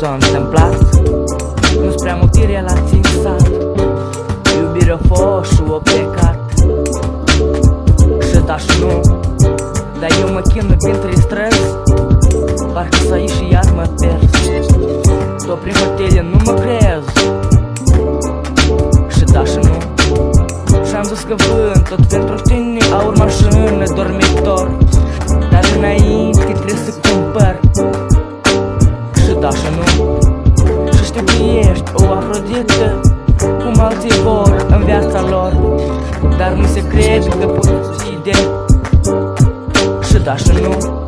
s-a întâmplat? Nu-s prea multe relații în sat Iubirea fost și o plecat. Și da și nu Dar eu mă chinui printre străzi. Parcă să ieși și iar mă pers Tot prin hotele nu mă crez. Și da și nu. Și-am zis că vând tot pentru tine Aur mașină, dormitor da și nu? Și știu că ești o afrodită Cum alții vor în viața lor. Dar nu se crede că poți de Și da și nu